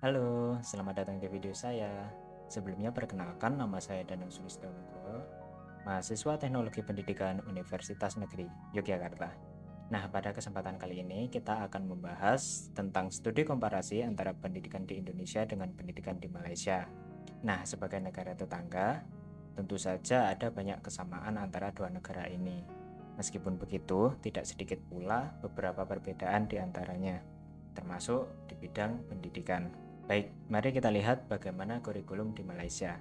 Halo, selamat datang di video saya. Sebelumnya perkenalkan nama saya Danang Nugroho, mahasiswa Teknologi Pendidikan Universitas Negeri Yogyakarta. Nah, pada kesempatan kali ini kita akan membahas tentang studi komparasi antara pendidikan di Indonesia dengan pendidikan di Malaysia. Nah, sebagai negara tetangga, tentu saja ada banyak kesamaan antara dua negara ini. Meskipun begitu, tidak sedikit pula beberapa perbedaan di antaranya, termasuk di bidang pendidikan. Baik, mari kita lihat bagaimana kurikulum di Malaysia.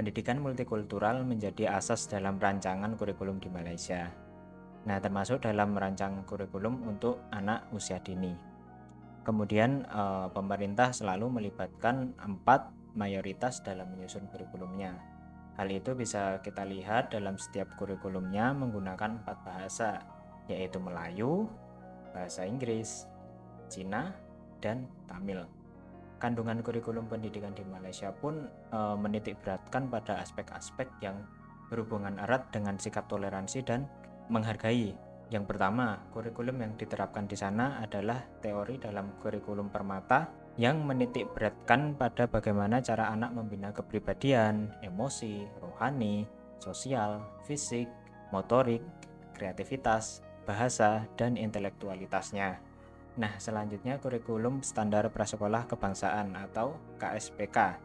Pendidikan multikultural menjadi asas dalam rancangan kurikulum di Malaysia. Nah, termasuk dalam merancang kurikulum untuk anak usia dini. Kemudian eh, pemerintah selalu melibatkan empat mayoritas dalam menyusun kurikulumnya. Hal itu bisa kita lihat dalam setiap kurikulumnya menggunakan empat bahasa, yaitu Melayu, bahasa Inggris, Cina, dan Tamil kandungan kurikulum pendidikan di Malaysia pun e, menitik beratkan pada aspek-aspek yang berhubungan erat dengan sikap toleransi dan menghargai. Yang pertama, kurikulum yang diterapkan di sana adalah teori dalam kurikulum permata yang menitik beratkan pada bagaimana cara anak membina kepribadian, emosi, rohani, sosial, fisik, motorik, kreativitas, bahasa, dan intelektualitasnya. Nah, selanjutnya kurikulum standar prasekolah kebangsaan atau KSPK.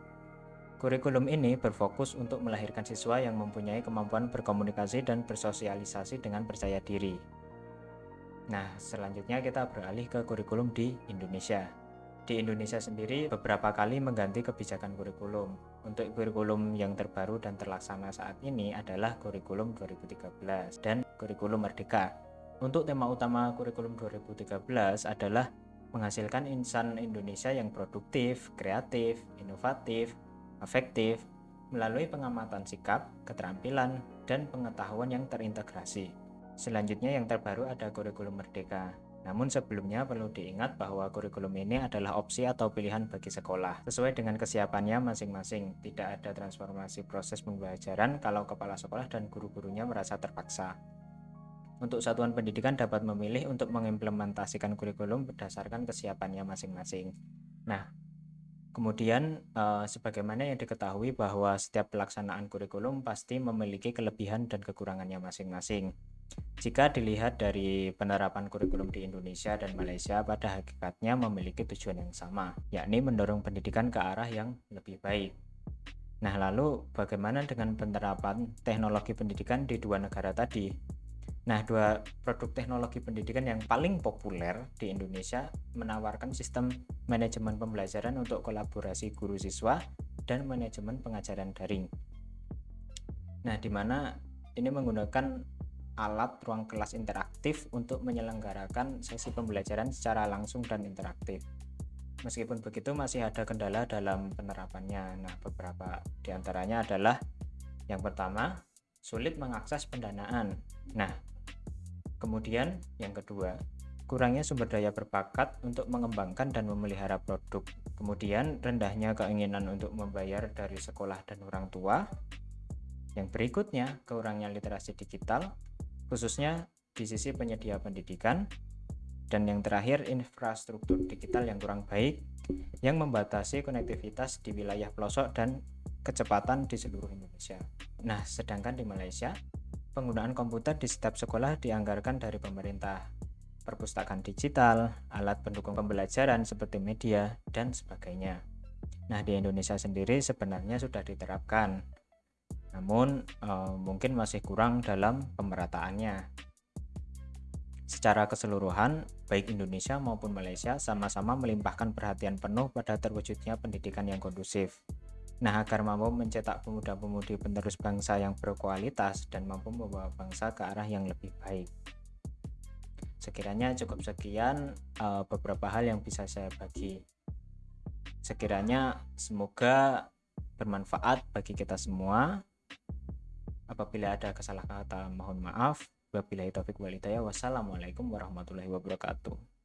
Kurikulum ini berfokus untuk melahirkan siswa yang mempunyai kemampuan berkomunikasi dan bersosialisasi dengan percaya diri. Nah, selanjutnya kita beralih ke kurikulum di Indonesia. Di Indonesia sendiri beberapa kali mengganti kebijakan kurikulum. Untuk kurikulum yang terbaru dan terlaksana saat ini adalah kurikulum 2013 dan kurikulum Merdeka untuk tema utama kurikulum 2013 adalah menghasilkan insan Indonesia yang produktif, kreatif, inovatif, efektif, melalui pengamatan sikap, keterampilan, dan pengetahuan yang terintegrasi. Selanjutnya yang terbaru ada kurikulum merdeka. Namun sebelumnya perlu diingat bahwa kurikulum ini adalah opsi atau pilihan bagi sekolah, sesuai dengan kesiapannya masing-masing. Tidak ada transformasi proses pembelajaran kalau kepala sekolah dan guru-gurunya merasa terpaksa untuk satuan pendidikan dapat memilih untuk mengimplementasikan kurikulum berdasarkan kesiapannya masing-masing. Nah, kemudian eh, sebagaimana yang diketahui bahwa setiap pelaksanaan kurikulum pasti memiliki kelebihan dan kekurangannya masing-masing. Jika dilihat dari penerapan kurikulum di Indonesia dan Malaysia pada hakikatnya memiliki tujuan yang sama, yakni mendorong pendidikan ke arah yang lebih baik. Nah, lalu bagaimana dengan penerapan teknologi pendidikan di dua negara tadi? Nah, dua produk teknologi pendidikan yang paling populer di Indonesia menawarkan sistem manajemen pembelajaran untuk kolaborasi guru siswa dan manajemen pengajaran daring. Nah, di mana ini menggunakan alat ruang kelas interaktif untuk menyelenggarakan sesi pembelajaran secara langsung dan interaktif. Meskipun begitu masih ada kendala dalam penerapannya. Nah, beberapa di antaranya adalah yang pertama, sulit mengakses pendanaan. Nah, Kemudian yang kedua, kurangnya sumber daya berbakat untuk mengembangkan dan memelihara produk. Kemudian rendahnya keinginan untuk membayar dari sekolah dan orang tua. Yang berikutnya, kurangnya literasi digital, khususnya di sisi penyedia pendidikan. Dan yang terakhir, infrastruktur digital yang kurang baik, yang membatasi konektivitas di wilayah pelosok dan kecepatan di seluruh Indonesia. Nah, sedangkan di Malaysia, Penggunaan komputer di setiap sekolah dianggarkan dari pemerintah. Perpustakaan digital, alat pendukung pembelajaran seperti media, dan sebagainya. Nah, di Indonesia sendiri sebenarnya sudah diterapkan. Namun, eh, mungkin masih kurang dalam pemerataannya. Secara keseluruhan, baik Indonesia maupun Malaysia sama-sama melimpahkan perhatian penuh pada terwujudnya pendidikan yang kondusif. Nah, agar mampu mencetak pemuda-pemudi penerus bangsa yang berkualitas dan mampu membawa bangsa ke arah yang lebih baik. Sekiranya cukup sekian uh, beberapa hal yang bisa saya bagi. Sekiranya semoga bermanfaat bagi kita semua. Apabila ada kesalah kata, mohon maaf. Wabillahi taufik walidaya. Wassalamualaikum warahmatullahi wabarakatuh.